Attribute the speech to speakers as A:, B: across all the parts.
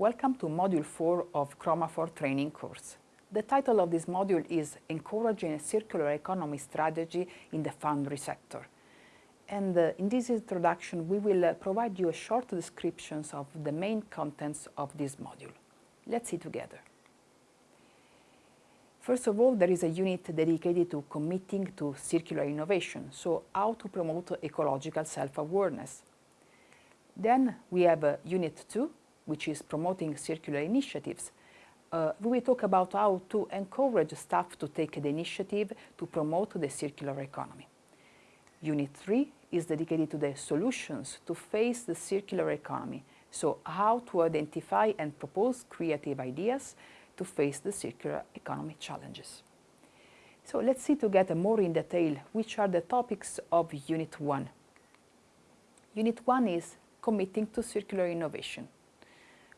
A: Welcome to Module 4 of Chromafor training course. The title of this module is Encouraging a Circular Economy Strategy in the Foundry Sector. And uh, in this introduction, we will uh, provide you a short descriptions of the main contents of this module. Let's see together. First of all, there is a unit dedicated to committing to circular innovation, so how to promote ecological self-awareness. Then we have uh, Unit 2, which is promoting circular initiatives. Uh, we talk about how to encourage staff to take the initiative to promote the circular economy. Unit 3 is dedicated to the solutions to face the circular economy, so how to identify and propose creative ideas to face the circular economy challenges. So let's see together more in detail which are the topics of Unit 1. Unit 1 is committing to circular innovation.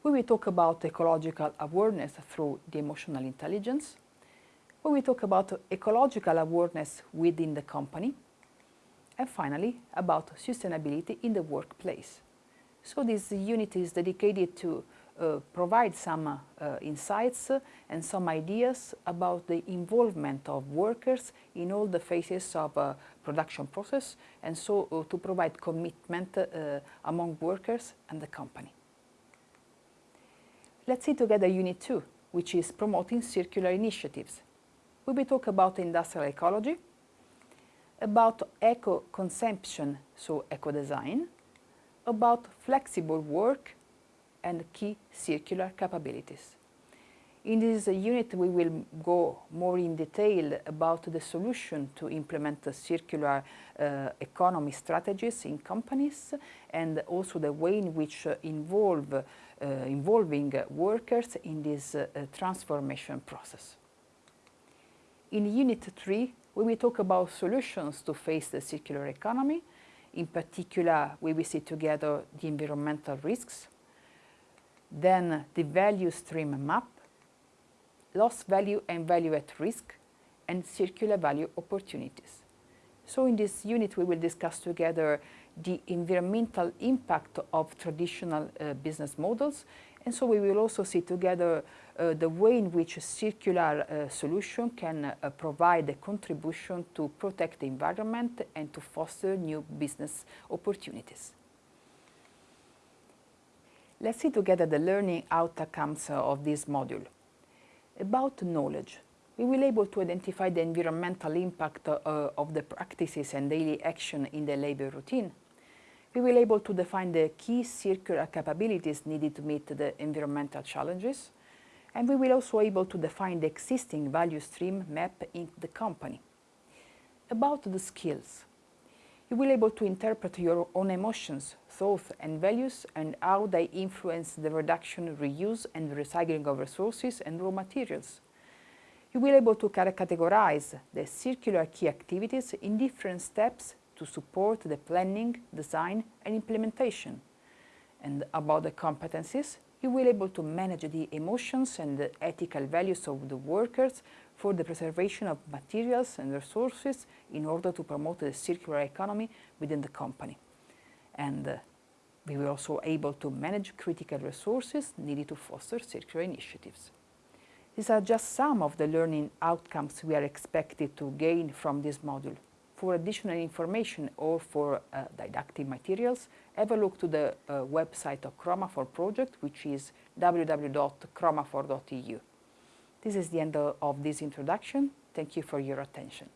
A: We will talk about ecological awareness through the emotional intelligence. We will talk about ecological awareness within the company. And finally, about sustainability in the workplace. So this unit is dedicated to uh, provide some uh, insights and some ideas about the involvement of workers in all the phases of uh, production process and so uh, to provide commitment uh, among workers and the company. Let's see together Unit 2, which is promoting circular initiatives. We will talk about industrial ecology, about eco-consumption, so eco-design, about flexible work and key circular capabilities. In this unit, we will go more in detail about the solution to implement circular uh, economy strategies in companies and also the way in which uh, involve, uh, involving workers in this uh, transformation process. In Unit 3, we will talk about solutions to face the circular economy. In particular, we will see together the environmental risks, then the value stream map, loss value and value at risk, and circular value opportunities. So in this unit we will discuss together the environmental impact of traditional uh, business models and so we will also see together uh, the way in which a circular uh, solution can uh, provide a contribution to protect the environment and to foster new business opportunities. Let's see together the learning outcomes of this module. About knowledge, we will able to identify the environmental impact uh, of the practices and daily action in the labor routine. We will able to define the key circular capabilities needed to meet the environmental challenges. And we will also able to define the existing value stream map in the company. About the skills, you will be able to interpret your own emotions, thoughts and values and how they influence the reduction, reuse and recycling of resources and raw materials. You will be able to categorize the circular key activities in different steps to support the planning, design and implementation. And about the competencies, you will be able to manage the emotions and the ethical values of the workers for the preservation of materials and resources in order to promote the circular economy within the company. And uh, we were also able to manage critical resources needed to foster circular initiatives. These are just some of the learning outcomes we are expected to gain from this module. For additional information or for uh, didactic materials, have a look to the uh, website of Chromafor project, which is www.chromafor.eu. This is the end of this introduction. Thank you for your attention.